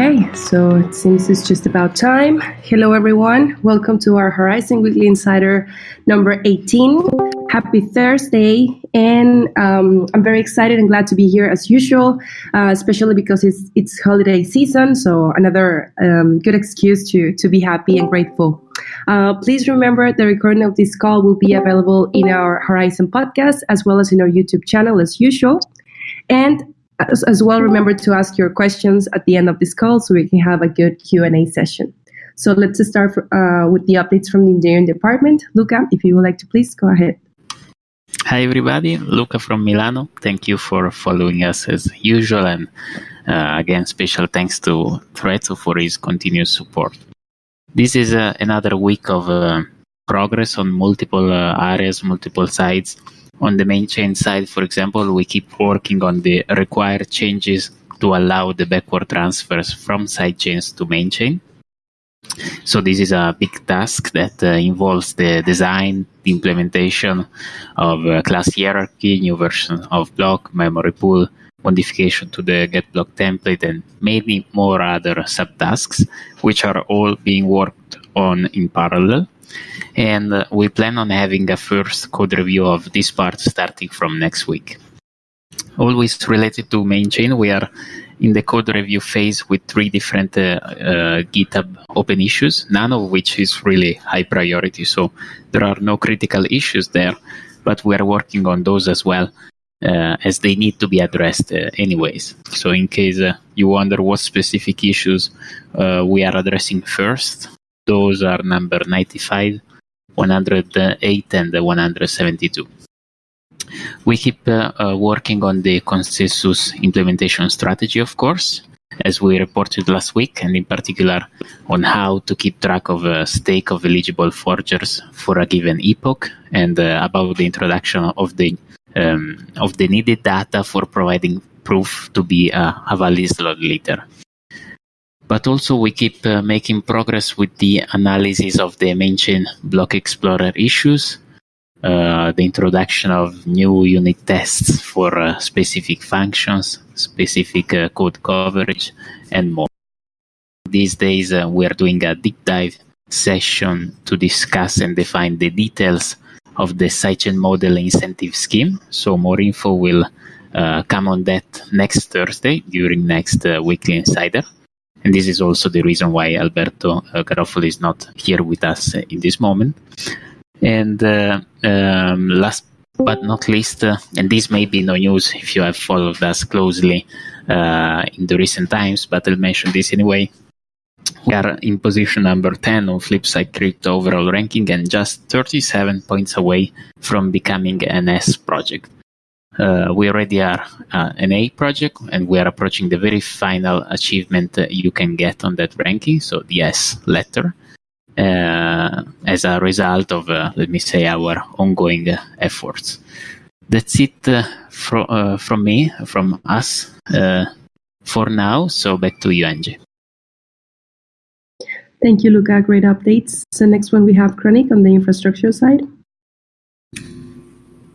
Okay, so it seems it's just about time. Hello, everyone. Welcome to our Horizen Weekly Insider number 18. Happy Thursday. And um, I'm very excited and glad to be here as usual, uh, especially because it's, it's holiday season. So, another um, good excuse to, to be happy and grateful. Uh, please remember the recording of this call will be available in our Horizen podcast as well as in our YouTube channel as usual. And as, as well, remember to ask your questions at the end of this call so we can have a good Q&A session. So let's start uh, with the updates from the engineering department. Luca, if you would like to please go ahead. Hi everybody, Luca from Milano. Thank you for following us as usual and uh, again special thanks to Trezzo for his continuous support. This is uh, another week of uh, progress on multiple uh, areas, multiple sides on the main chain side, for example, we keep working on the required changes to allow the backward transfers from side chains to main chain. So this is a big task that uh, involves the design, the implementation of uh, class hierarchy, new version of block, memory pool, modification to the get block template, and many more other subtasks, which are all being worked on in parallel and uh, we plan on having a first code review of this part starting from next week. Always related to main chain, we are in the code review phase with three different uh, uh, GitHub open issues, none of which is really high priority. So there are no critical issues there, but we are working on those as well. Uh, as they need to be addressed uh, anyways. So, in case uh, you wonder what specific issues uh, we are addressing first, those are number 95, 108, and 172. We keep uh, uh, working on the consensus implementation strategy, of course, as we reported last week, and in particular on how to keep track of a stake of eligible forgers for a given epoch, and uh, about the introduction of the um, of the needed data for providing proof to be a, a valid slot leader but also we keep uh, making progress with the analysis of the mentioned block explorer issues, uh, the introduction of new unit tests for uh, specific functions, specific uh, code coverage, and more. These days uh, we are doing a deep dive session to discuss and define the details of the sidechain model incentive scheme. So more info will uh, come on that next Thursday during next weekly insider. And this is also the reason why Alberto uh, Garoffolo is not here with us in this moment. And uh, um, last but not least, uh, and this may be no news if you have followed us closely uh, in the recent times, but I'll mention this anyway. We are in position number 10 on Flipside Crypto overall ranking and just 37 points away from becoming an S project. Uh, we already are uh, an A project and we are approaching the very final achievement you can get on that ranking, so the S letter, uh, as a result of, uh, let me say, our ongoing efforts. That's it uh, fro- from me, from us for now. So back to you, Angie. Thank you, Luca. Great updates. So next one we have Chronic on the infrastructure side.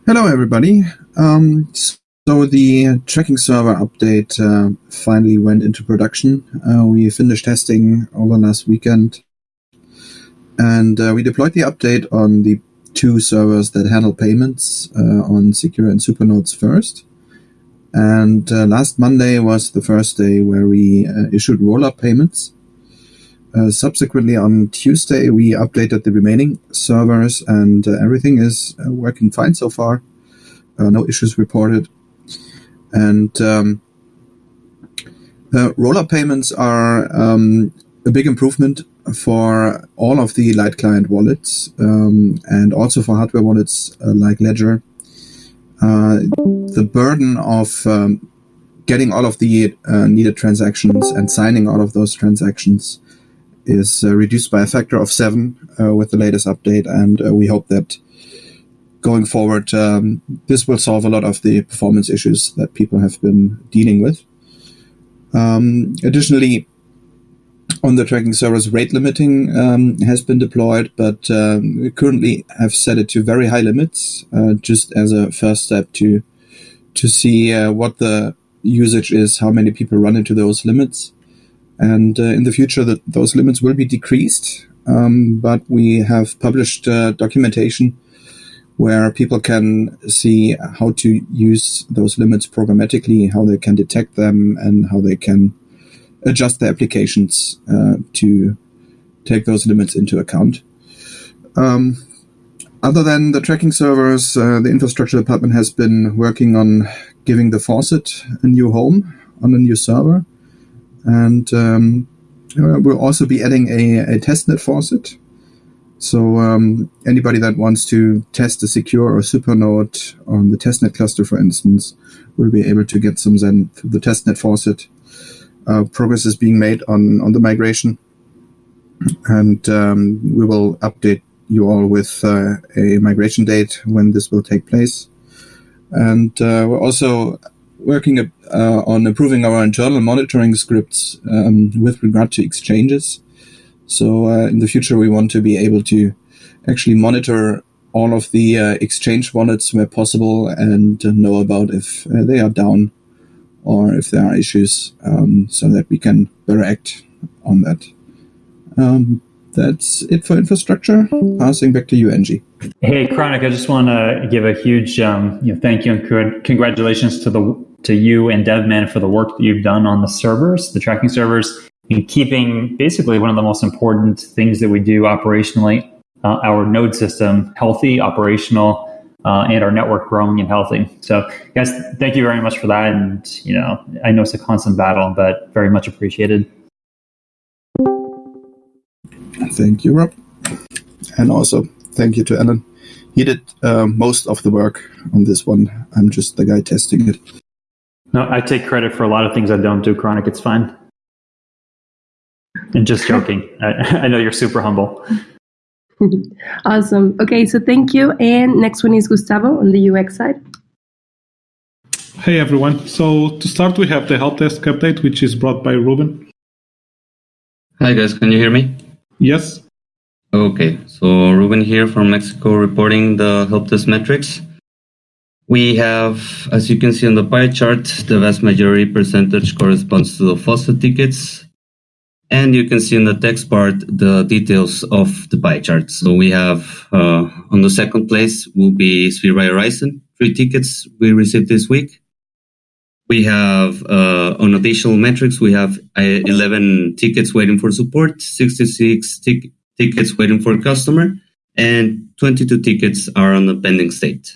Hello, everybody. Um, so the tracking server update uh, finally went into production. Uh, we finished testing over last weekend, and uh, we deployed the update on the two servers that handle payments uh, on Secure and Supernodes first. And uh, last Monday was the first day where we uh, issued rollup payments. Uh, subsequently, on Tuesday, we updated the remaining servers, and uh, everything is uh, working fine so far. Uh, no issues reported. And um, rollup payments are um, a big improvement for all of the light client wallets um, and also for hardware wallets uh, like Ledger. Uh, the burden of um, getting all of the uh, needed transactions and signing all of those transactions is uh, reduced by a factor of seven uh, with the latest update, and uh, we hope that going forward, um, this will solve a lot of the performance issues that people have been dealing with. Um, additionally, on the tracking servers, rate limiting um, has been deployed, but um, we currently have set it to very high limits, uh, just as a first step to to see uh, what the usage is, how many people run into those limits. And uh, in the future, that those limits will be decreased. Um, but we have published uh, documentation where people can see how to use those limits programmatically, how they can detect them, and how they can adjust their applications uh, to take those limits into account. Um, other than the tracking servers, uh, the infrastructure department has been working on giving the faucet a new home on a new server. And um, we'll also be adding a, a testnet faucet so um, anybody that wants to test a secure or super node on the testnet cluster, for instance, will be able to get some Zen through the testnet faucet. Uh, progress is being made on, on the migration, and um, we will update you all with uh, a migration date when this will take place. And uh, we're also working uh, on improving our internal monitoring scripts um, with regard to exchanges. So uh, in the future, we want to be able to actually monitor all of the uh, exchange wallets where possible and know about if uh, they are down or if there are issues um, so that we can better act on that. Um, that's it for infrastructure. Passing back to you, Angie. Hey, Chronic, I just want to give a huge um, you know, thank you and congratulations to the to you and DevMan for the work that you've done on the servers, the tracking servers in keeping basically one of the most important things that we do operationally, uh, our node system healthy, operational, uh, and our network growing and healthy. So, guys, thank you very much for that. And you know, I know it's a constant battle, but very much appreciated. Thank you, Rob, and also thank you to Alan. He did uh, most of the work on this one. I'm just the guy testing it. No, I take credit for a lot of things I don't do. Chronic, it's fine. And just joking. I, I know you're super humble. awesome. Okay, so thank you. And next one is Gustavo on the UX side. Hey everyone. So to start, we have the help desk update, which is brought by Ruben. Hi guys, can you hear me? Yes. Okay, so Ruben here from Mexico reporting the help desk metrics. We have, as you can see on the pie chart, the vast majority percentage corresponds to the faucet tickets, and you can see in the text part the details of the pie chart. So we have uh, on the second place will be by Horizen, three tickets we received this week. We have uh, on additional metrics, we have uh, 11 tickets waiting for support, 66 tic- tickets waiting for customer, and 22 tickets are on the pending state.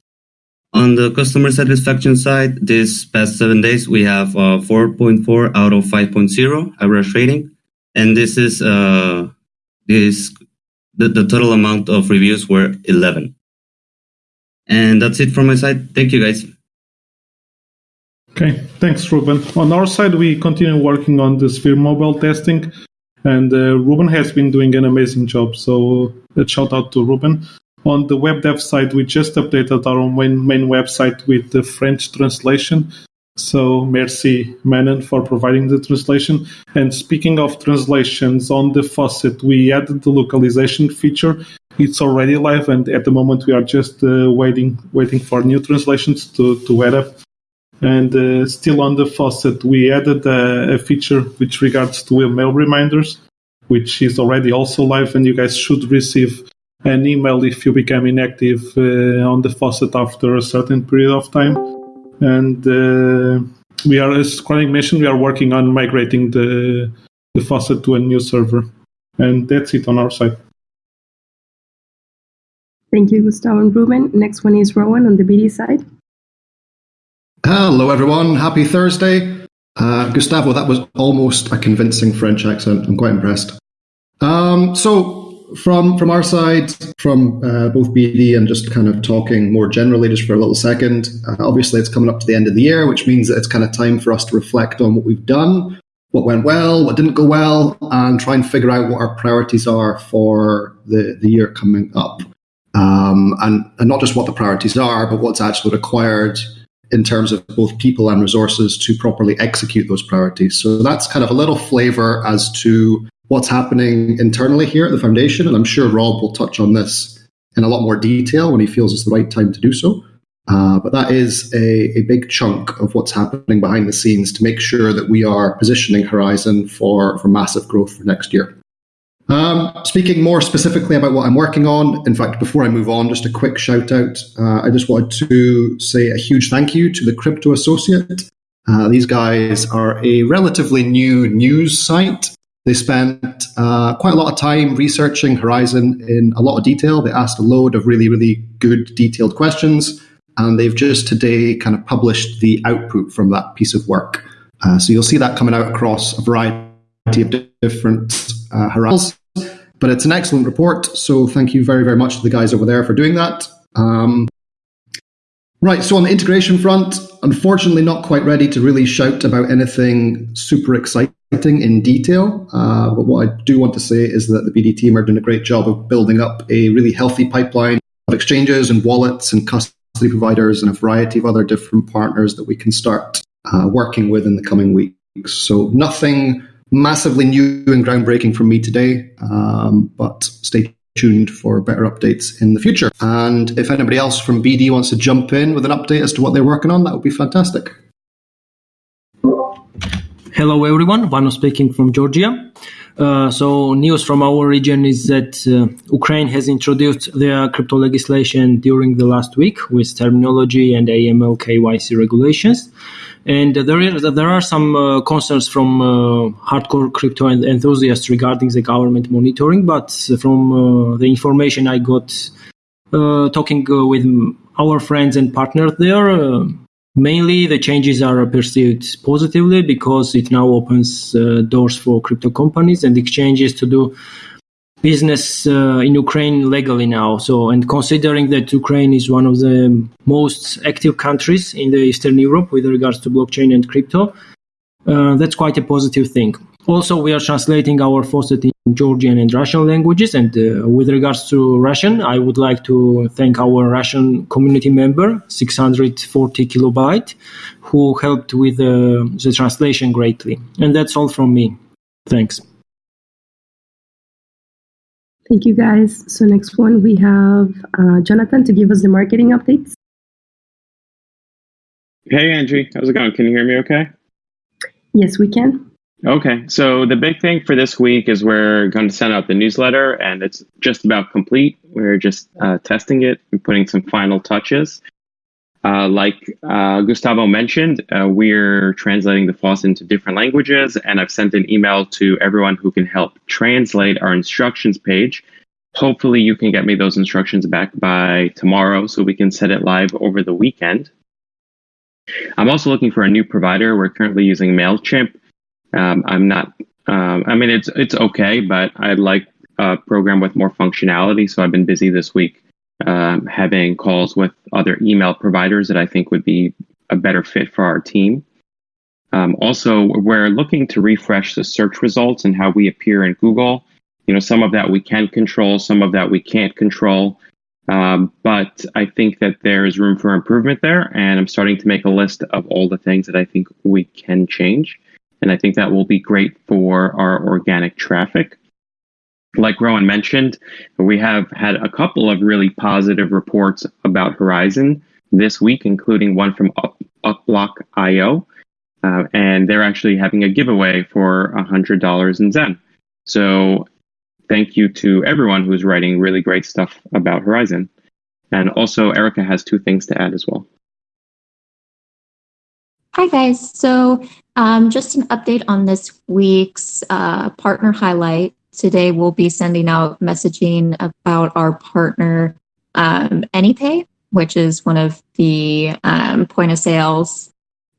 On the customer satisfaction side, this past seven days, we have uh, 4.4 out of 5.0 average rating. And this is uh, this the, the total amount of reviews were 11 and that's it from my side. Thank you guys. Okay thanks ruben. On our side we continue working on the sphere mobile testing. And uh, ruben has been doing an amazing job. So a shout out to ruben on the web dev side we just updated our main, main website with the french translation so, merci, Manon, for providing the translation. And speaking of translations, on the faucet, we added the localization feature. It's already live, and at the moment, we are just uh, waiting, waiting for new translations to, to add up. And uh, still on the faucet, we added a, a feature which regards to email reminders, which is already also live, and you guys should receive an email if you become inactive uh, on the faucet after a certain period of time and uh, we are, as Chronic mentioned, we are working on migrating the the faucet to a new server, and that's it on our side. Thank you, Gustavo and Ruben. Next one is Rowan on the BD side. Hello, everyone. Happy Thursday. Uh, Gustavo, that was almost a convincing French accent. I'm quite impressed. Um, so, from from our side, from uh, both BD and just kind of talking more generally, just for a little second. Uh, obviously, it's coming up to the end of the year, which means that it's kind of time for us to reflect on what we've done, what went well, what didn't go well, and try and figure out what our priorities are for the the year coming up. Um, and and not just what the priorities are, but what's actually required in terms of both people and resources to properly execute those priorities. So that's kind of a little flavor as to what's happening internally here at the foundation. And I'm sure Rob will touch on this in a lot more detail when he feels it's the right time to do so. Uh, but that is a, a big chunk of what's happening behind the scenes to make sure that we are positioning Horizen for, for massive growth for next year. Um, speaking more specifically about what I'm working on, in fact, before I move on, just a quick shout out. Uh, I just wanted to say a huge thank you to the Crypto Associate. Uh, these guys are a relatively new news site. They spent uh, quite a lot of time researching Horizen in a lot of detail. They asked a load of really, really good, detailed questions, and they've just today kind of published the output from that piece of work. Uh, so you'll see that coming out across a variety of different uh, Horizons but it's an excellent report, so thank you very, very much to the guys over there for doing that. Um, right, so on the integration front, unfortunately not quite ready to really shout about anything super exciting in detail. Uh, but what I do want to say is that the BD team are doing a great job of building up a really healthy pipeline of exchanges and wallets and custody providers and a variety of other different partners that we can start uh, working with in the coming weeks. So nothing massively new and groundbreaking from me today, um, but stay tuned for better updates in the future. And if anybody else from BD wants to jump in with an update as to what they're working on, that would be fantastic. Hello, everyone. Vano speaking from Georgia. Uh, so, news from our region is that uh, Ukraine has introduced their crypto legislation during the last week with terminology and AML KYC regulations. And there, is, there are some uh, concerns from uh, hardcore crypto enthusiasts regarding the government monitoring, but from uh, the information I got uh, talking uh, with our friends and partners there, uh, mainly the changes are perceived positively because it now opens doors for crypto companies and exchanges to do business uh, in Ukraine legally now. So, and considering that Ukraine is one of the most active countries in the Eastern Europe with regards to blockchain and crypto, uh, that's quite a positive thing. Also, we are translating our faucet in Georgian and Russian languages. And uh, with regards to Russian, I would like to thank our Russian community member, 640 kilobyte, who helped with uh, the translation greatly. And that's all from me. Thanks. Thank you, guys. So next one, we have uh, Jonathan to give us the marketing updates. Hey, Angie. How's it going? Can you hear me okay? Yes, we can. Okay. So the big thing for this week is we're going to send out the newsletter, and it's just about complete. We're just uh, testing it and putting some final touches. Uh, like uh, Gustavo mentioned, uh, we're translating the faucet into different languages, and I've sent an email to everyone who can help translate our instructions page. Hopefully, you can get me those instructions back by tomorrow so we can set it live over the weekend. I'm also looking for a new provider. We're currently using MailChimp. Um, I'm not, um, I mean, it's, it's okay, but I'd like a program with more functionality, so I've been busy this week um, having calls with other email providers that I think would be a better fit for our team. Um, also, we're looking to refresh the search results and how we appear in Google. You know, some of that we can control, some of that we can't control. Um, but I think that there is room for improvement there, and I'm starting to make a list of all the things that I think we can change. And I think that will be great for our organic traffic like Rowan mentioned, we have had a couple of really positive reports about Horizen this week, including one from Up, Upblock.io. Uh, and they're actually having a giveaway for $100 in Zen. So thank you to everyone who's writing really great stuff about Horizen. And also, Erica has two things to add as well. Hi, guys. So, um, just an update on this week's uh, partner highlight. Today, we'll be sending out messaging about our partner, um, AnyPay, which is one of the um, point of sales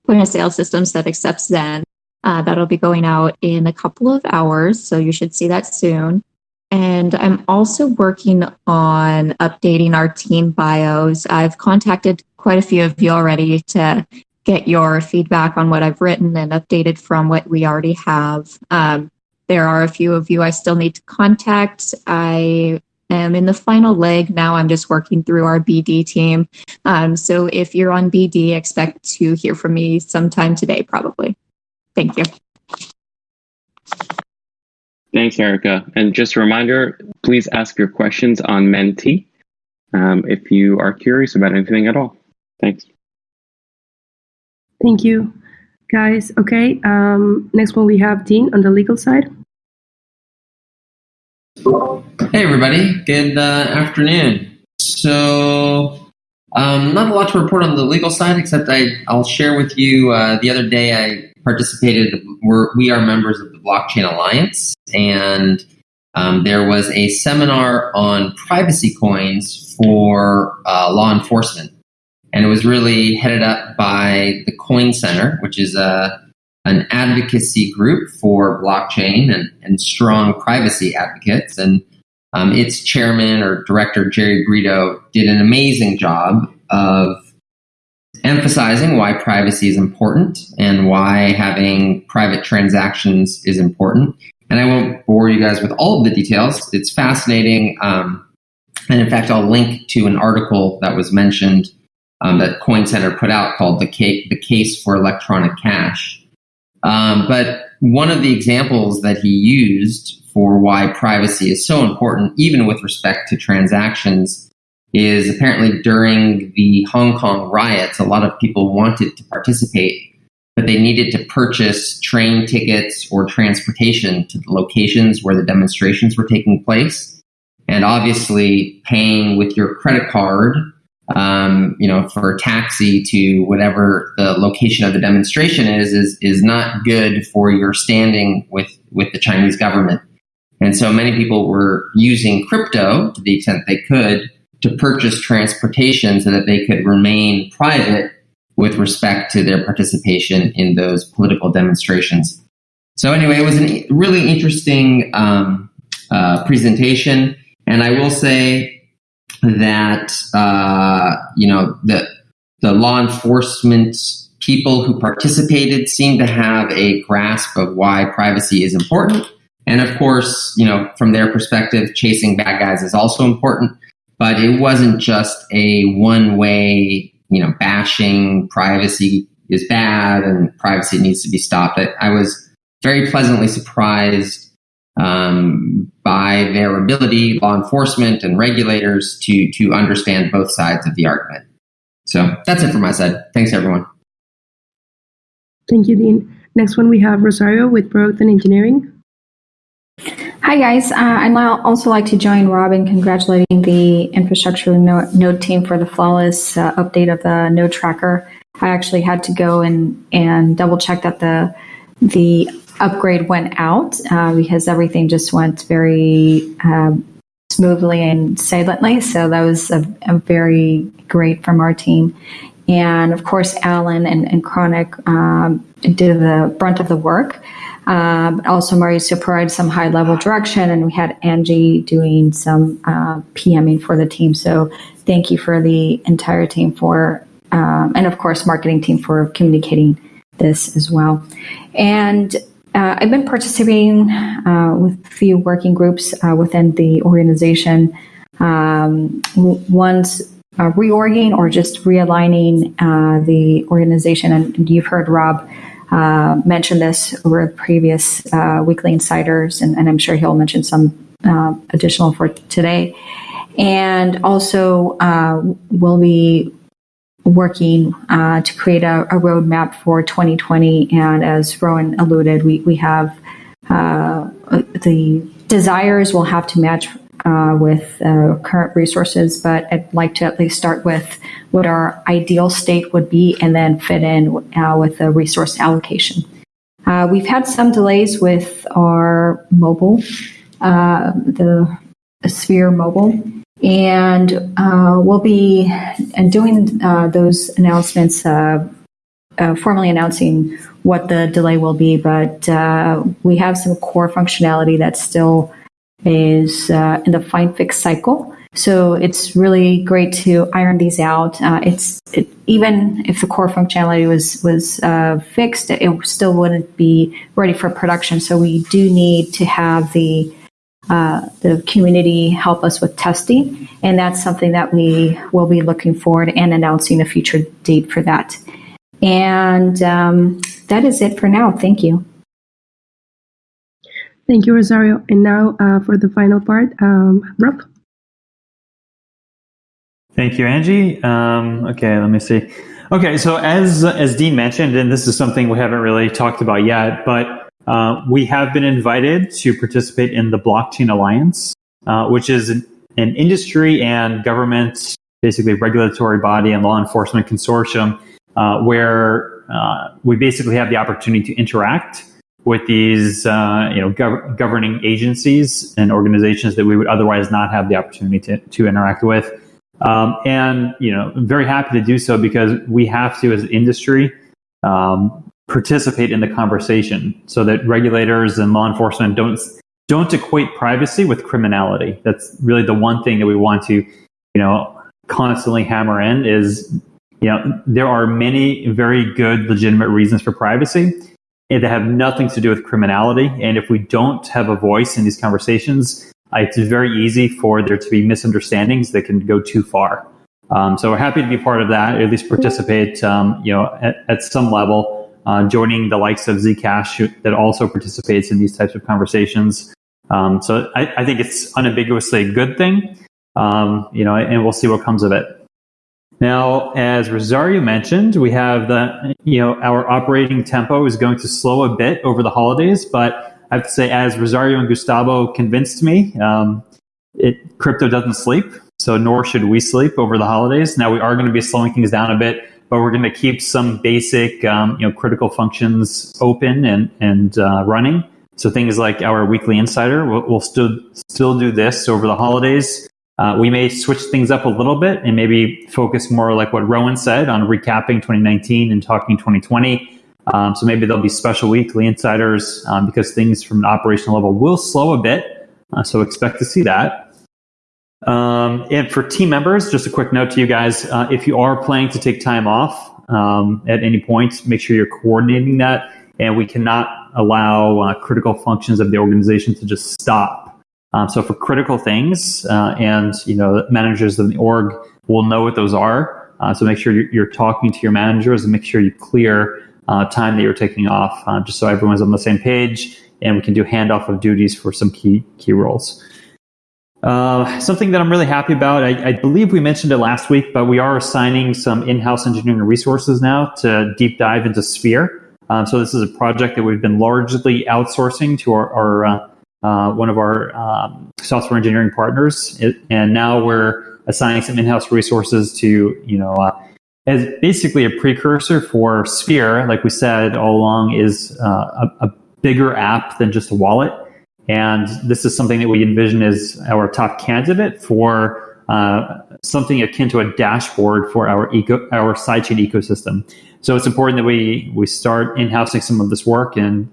point of sale systems that accepts Zen. Uh, that'll be going out in a couple of hours, so you should see that soon. And I'm also working on updating our team bios. I've contacted quite a few of you already to get your feedback on what I've written and updated from what we already have. Um, there are a few of you I still need to contact. I am in the final leg now. I'm just working through our BD team. Um, so if you're on BD, expect to hear from me sometime today, probably. Thank you. Thanks, Erica. And just a reminder, please ask your questions on Menti um, if you are curious about anything at all. Thanks. Thank you, guys. Okay, um, next one we have Dean on the legal side. Hey, everybody. Good uh, afternoon. So, um, not a lot to report on the legal side, except I, I'll share with you uh, the other day I participated, we're, we are members of the Blockchain Alliance, and um, there was a seminar on privacy coins for uh, law enforcement. And it was really headed up by the Coin Center, which is a, an advocacy group for blockchain and, and strong privacy advocates. And um, its chairman or director, Jerry Brito, did an amazing job of emphasizing why privacy is important and why having private transactions is important. And I won't bore you guys with all of the details. It's fascinating. Um, and in fact, I'll link to an article that was mentioned um, that Coin Center put out called the, Ca- the Case for Electronic Cash. Um, but one of the examples that he used for why privacy is so important, even with respect to transactions, is apparently during the Hong Kong riots, a lot of people wanted to participate, but they needed to purchase train tickets or transportation to the locations where the demonstrations were taking place. And obviously, paying with your credit card, um, you know, for a taxi to whatever the location of the demonstration is, is is not good for your standing with with the Chinese government. And so many people were using crypto to the extent they could to purchase transportation so that they could remain private with respect to their participation in those political demonstrations. So anyway, it was a really interesting um, uh, presentation, and I will say that uh, you know the the law enforcement people who participated seem to have a grasp of why privacy is important. And of course, you know, from their perspective, chasing bad guys is also important but it wasn't just a one way, you know, bashing privacy is bad and privacy needs to be stopped. I, I was very pleasantly surprised um, by their ability, law enforcement and regulators, to to understand both sides of the argument. So that's it from my side. Thanks, everyone. Thank you, Dean. Next one we have Rosario with Growth and Engineering. Hi, guys. Uh, I'd also like to join Rob in congratulating the infrastructure node team for the flawless uh, update of the node tracker. I actually had to go and, and double check that the the upgrade went out uh, because everything just went very um, smoothly and silently. So that was a, a, very great from our team. And of course, Alan and, and Chronic um, did the brunt of the work. Um, also, Mauricio provided some high level direction, and we had Angie doing some uh, PMing for the team. So, thank you for the entire team for, um, and of course, marketing team for communicating this as well. And uh, I've been participating uh, with a few working groups uh, within the organization. Um, one's uh, reorging or just realigning uh, the organization, and you've heard Rob uh, mentioned this over previous weekly insiders, and, and, I'm sure he'll mention some additional for today. And also, we'll be working uh, to create a, a, roadmap for 2020. And as Rowan alluded, we, we have uh, the desires will have to match uh, with uh, current resources, but I'd like to at least start with what our ideal state would be and then fit in uh, with the resource allocation. Uh, we've had some delays with our mobile, the Sphere mobile, and uh, we'll be doing those announcements, formally announcing what the delay will be, but we have some core functionality that still is uh, in the find fix cycle. So it's really great to iron these out. Uh, it's it, even if the core functionality was was uh, fixed, it still wouldn't be ready for production. So we do need to have the uh, the community help us with testing, and that's something that we will be looking forward and announcing a future date for that. And um, that is it for now. Thank you. Thank you, Rosario. And now uh, for the final part, um, Rob. Thank you, Angie. Um, okay, let me see. Okay, so as as Dean mentioned, and this is something we haven't really talked about yet, but uh, we have been invited to participate in the Blockchain Alliance, uh, which is an, an, industry and government, basically regulatory body and law enforcement consortium, uh, where uh, we basically have the opportunity to interact with these, uh, you know, gov- governing agencies and organizations that we would otherwise not have the opportunity to, to interact with. Um, and you know, I'm very happy to do so because we have to, as industry, um, participate in the conversation so that regulators and law enforcement don't don't equate privacy with criminality. That's really the one thing that we want to, you know, constantly hammer in is, you know, there are many very good legitimate reasons for privacy that have nothing to do with criminality. And if we don't have a voice in these conversations, it's very easy for there to be misunderstandings that can go too far. Um, so we're happy to be part of that, at least participate, um, you know, at, at some level, uh, joining the likes of Zcash that also participates in these types of conversations. Um, so I, I, think it's unambiguously a good thing, um, you know, and we'll see what comes of it. Now, as Rosario mentioned, we have the, you know, our operating tempo is going to slow a bit over the holidays, but I have to say, as Rosario and Gustavo convinced me, um, it, crypto doesn't sleep, so nor should we sleep over the holidays. Now we are going to be slowing things down a bit, but we're going to keep some basic, um, you know, critical functions open and and uh, running. So things like our weekly insider, we'll, we'll still still do this over the holidays. Uh, we may switch things up a little bit and maybe focus more like what Rowan said on recapping 2019 and talking 2020. Um, so maybe there'll be special weekly insiders um, because things from an operational level will slow a bit. Uh, so expect to see that. Um, and for team members, just a quick note to you guys: uh, if you are planning to take time off um, at any point, make sure you're coordinating that. And we cannot allow uh, critical functions of the organization to just stop. Um, so for critical things, uh, and you know, managers of the org will know what those are. Uh, so make sure you're, talking to your managers and make sure you clear uh, time that you're taking off, uh, just so everyone's on the same page, and we can do handoff of duties for some key key roles. Uh, something that I'm really happy about, I, I, believe we mentioned it last week, but we are assigning some in-house engineering resources now to deep dive into Sphere. Um, so this is a project that we've been largely outsourcing to our, our uh, uh, one of our um, software engineering partners, it, and now we're assigning some in-house resources to you know uh, as basically a precursor for Sphere, like we said all along, is uh, a, a, bigger app than just a wallet. And this is something that we envision as our top candidate for uh, something akin to a dashboard for our eco, our sidechain ecosystem. So it's important that we we start in-housing some of this work and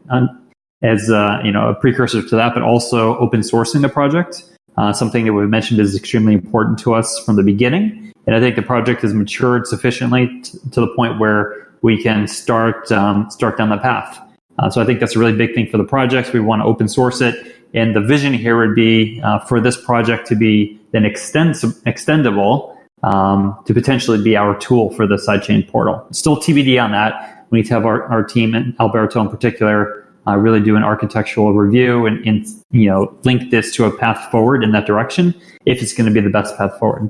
as uh, you know a precursor to that, but also open sourcing the project. Uh, something that we've mentioned is extremely important to us from the beginning. And I think the project has matured sufficiently t- to the point where we can start um, start down the path. Uh, so I think that's a really big thing for the projects. We want to open source it, and the vision here would be uh, for this project to be then extend- extendable um, to potentially be our tool for the sidechain portal. Still TBD on that. We need to have our, our team and Alberto in particular uh, really do an architectural review and, and you know link this to a path forward in that direction if it's going to be the best path forward.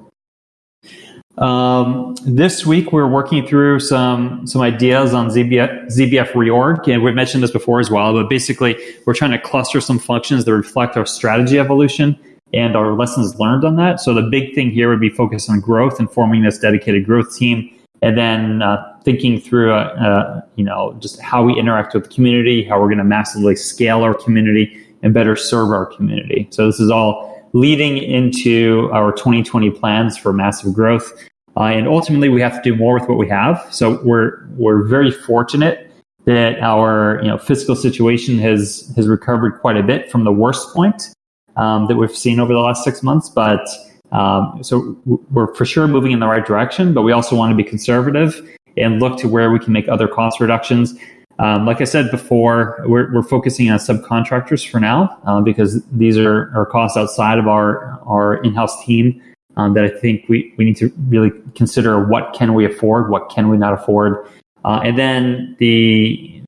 Um, this week, we're working through some some ideas on ZBF, ZBF reorg, and we've mentioned this before as well. But basically, we're trying to cluster some functions that reflect our strategy evolution and our lessons learned on that. So the big thing here would be focus on growth and forming this dedicated growth team, and then uh, thinking through, uh, uh, you know, just how we interact with the community, how we're going to massively scale our community and better serve our community. So this is all leading into our 2020 plans for massive growth. Uh, and ultimately, we have to do more with what we have. So we're we're very fortunate that our you know fiscal situation has has recovered quite a bit from the worst point um, that we've seen over the last six months. But um, so we're for sure moving in the right direction. But we also want to be conservative and look to where we can make other cost reductions. Um, like I said before, we're, we're focusing on subcontractors for now uh, because these are, are costs outside of our, our in-house team um, that I think we, we need to really consider what can we afford, what can we not afford. Uh, and then the,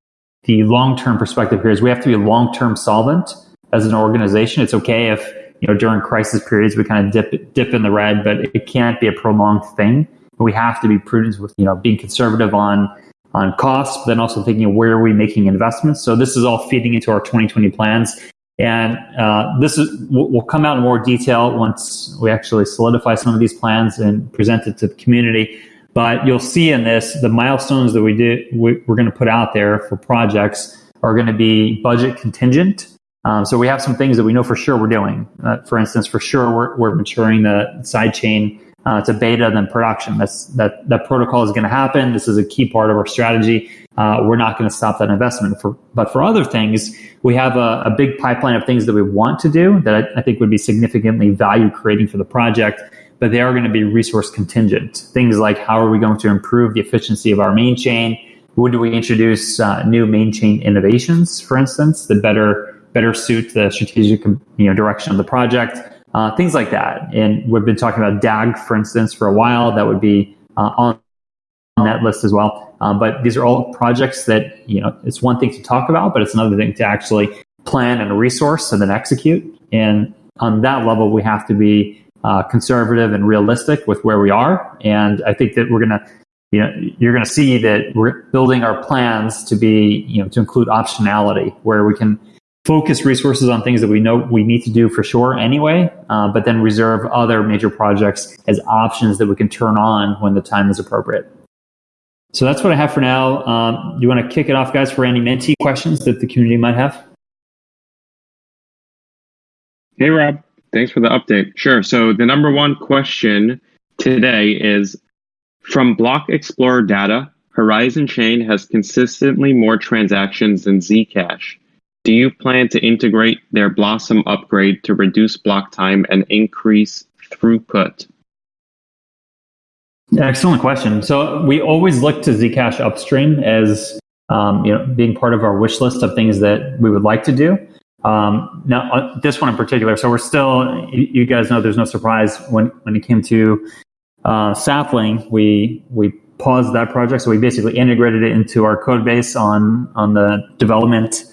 the long-term perspective here is we have to be long-term solvent as an organization. It's okay if you know during crisis periods we kind of dip dip in the red, but it can't be a prolonged thing. We have to be prudent with you know being conservative on on costs, but then also thinking where are we making investments. So this is all feeding into our 2020 plans. And uh, this is will come out in more detail once we actually solidify some of these plans and present it to the community. But you'll see in this the milestones that we did we, are going to put out there for projects are going to be budget contingent. Um, so we have some things that we know for sure we're doing. Uh, for instance, for sure we're, we're maturing the sidechain uh, to beta than production. That's that that protocol is going to happen. This is a key part of our strategy. Uh, we're not going to stop that investment. For but for other things, we have a, a big pipeline of things that we want to do that I, I think would be significantly value creating for the project. But they are going to be resource contingent. Things like how are we going to improve the efficiency of our main chain? Would we introduce uh, new main chain innovations, for instance, that better better suit the strategic you know direction of the project? Uh, things like that. And we've been talking about DAG, for instance, for a while. That would be uh, on, that list as well. Um, but these are all projects that, you know, it's one thing to talk about, but it's another thing to actually plan and resource and then execute. And on that level, we have to be uh, conservative and realistic with where we are. And I think that we're going to, you know, you're going to see that we're building our plans to be, you know, to include optionality where we can focus resources on things that we know we need to do for sure anyway, uh, but then reserve other major projects as options that we can turn on when the time is appropriate. So that's what I have for now. Um, you want to kick it off, guys, for any Menti questions that the community might have? Hey, Rob. Thanks for the update. Sure. So the number one question today is from Block Explorer data, Horizen Chain has consistently more transactions than Zcash. Do you plan to integrate their Blossom upgrade to reduce block time and increase throughput? Excellent question. So we always look to Zcash upstream as um, you know being part of our wish list of things that we would like to do. Um, now uh, this one in particular. So we're still. You guys know there's no surprise when when it came to uh, Sapling. We we paused that project. So we basically integrated it into our code base on on the development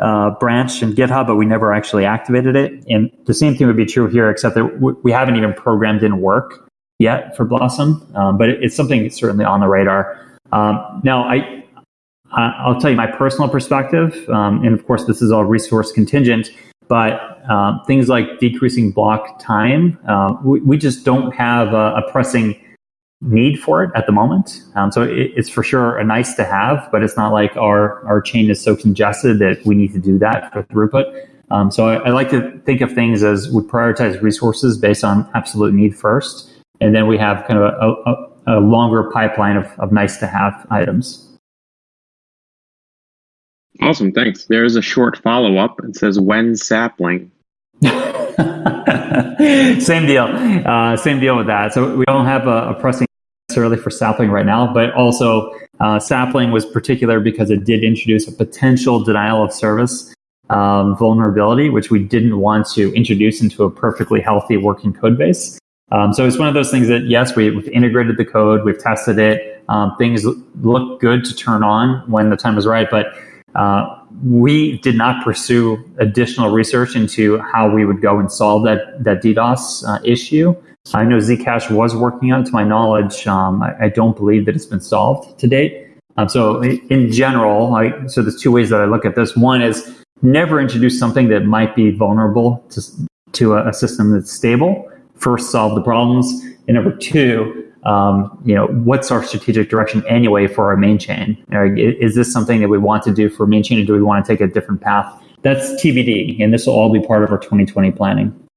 uh, branch in GitHub, but we never actually activated it. And the same thing would be true here, except that we haven't even programmed in work yet for Blossom. Um, but it's something certainly on the radar. Um, now, I I'll tell you my personal perspective, um, and of course, this is all resource contingent. But um, things like decreasing block time, uh, we, we, just don't have a, a pressing need for it at the moment. Um, so it, it's for sure a nice to have, but it's not like our, our chain is so congested that we need to do that for throughput. Um, so I, I, like to think of things as we prioritize resources based on absolute need first, and then we have kind of a, a, a longer pipeline of, of nice to have items. Awesome, thanks. There's a short follow up. It says when sapling. same deal. Uh, same deal with that. So we don't have a, a, pressing necessarily for sapling right now, but also uh, sapling was particular because it did introduce a potential denial of service um, vulnerability, which we didn't want to introduce into a perfectly healthy working code base. Um, so it's one of those things that yes, we, have integrated the code, we've tested it. Um, things look good to turn on when the time is right, but uh, we did not pursue additional research into how we would go and solve that that DDoS uh, issue. I know Zcash was working on it. To my knowledge, um, I, I, don't believe that it's been solved to date. Um, so, in general, I, so there's two ways that I look at this. One is never introduce something that might be vulnerable to to a, a system that's stable. First, solve the problems, and number two, um, you know, what's our strategic direction anyway for our main chain? Is this something that we want to do for main chain, or do we want to take a different path? That's TBD, and this will all be part of our 2020 planning.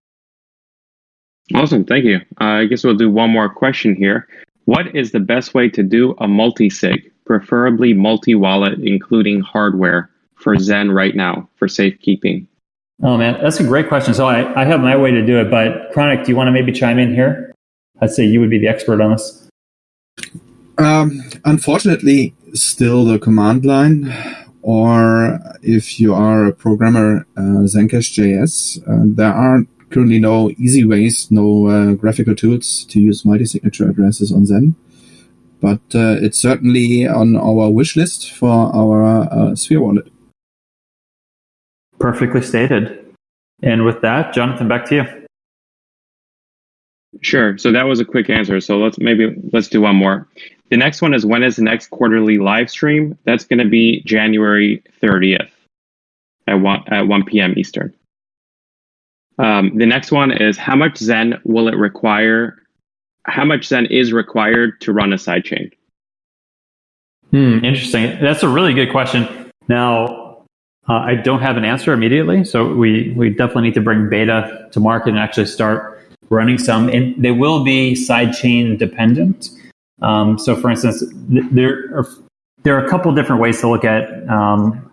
Awesome, thank you. Uh, I guess we'll do one more question here. What is the best way to do a multi-sig, preferably multi-wallet, including hardware, for Zen right now for safekeeping? Oh man, that's a great question. So I, I have my way to do it, but Chronic, do you want to maybe chime in here? I'd say you would be the expert on this. Um, unfortunately, still the command line, or if you are a programmer, uh, Zencash.js, uh, there are currently no easy ways, no uh, graphical tools to use multi-signature addresses on Zen. But uh, it's certainly on our wish list for our uh, Sphere wallet. Perfectly stated. And with that, Jonathan, back to you. Sure. So that was a quick answer. So let's maybe let's do one more. The next one is when is the next quarterly live stream? That's going to be January 30th at 1, at 1 p.m. Eastern. Um, the next one is how much Zen will it require? How much Zen is required to run a sidechain? Hmm, interesting. That's a really good question. Now, uh, I don't have an answer immediately, so we, we definitely need to bring beta to market and actually start running some. And they will be sidechain dependent. Um, so, for instance, th- there are there are a couple different ways to look at um,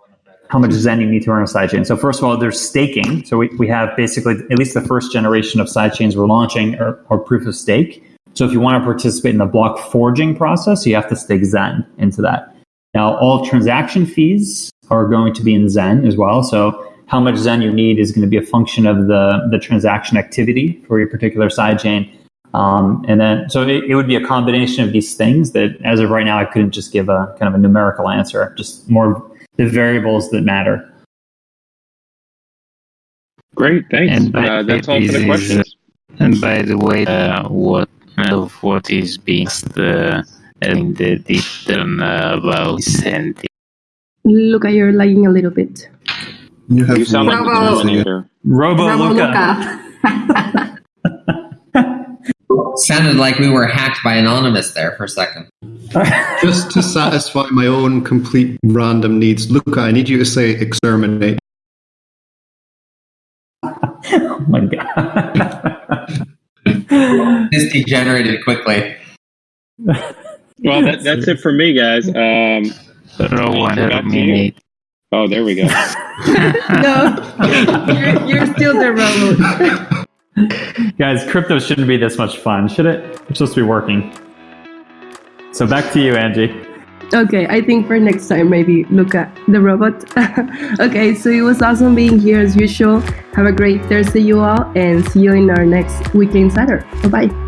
how much Zen you need to run a sidechain. So, first of all, there's staking. So, we, we have basically at least the first generation of sidechains we're launching are, are proof of stake. So, if you want to participate in the block forging process, you have to stake Zen into that. Now, all transaction fees are going to be in Zen as well. So, how much Zen you need is going to be a function of the, the transaction activity for your particular sidechain. Um, and then, so it, it, would be a combination of these things that, as of right now, I couldn't just give a kind of a numerical answer, just more the variables that matter. Great, thanks. And by, uh, that's all for the questions. and by the way, uh, what of what is being uh, in the detail uh, about sending? Look, you're lagging a little bit. You have You sound like the Bravo. Terminator. Robo, Bravo, Luca. Luca. Sounded like we were hacked by Anonymous there for a second. Just to satisfy my own complete random needs, Luca, I need you to say exterminate. oh my god. This degenerated quickly. Well, that, that's it for me, guys. Um, Row one back to you. terminate. Oh, there we go. no, you're, you're still the robot. Guys, crypto shouldn't be this much fun, should it? It's supposed to be working. So back to you, Angie. Okay, I think for next time, maybe look at the robot. okay, so it was awesome being here as usual. Have a great Thursday, you all, and see you in our next Weekly Insider. Bye bye.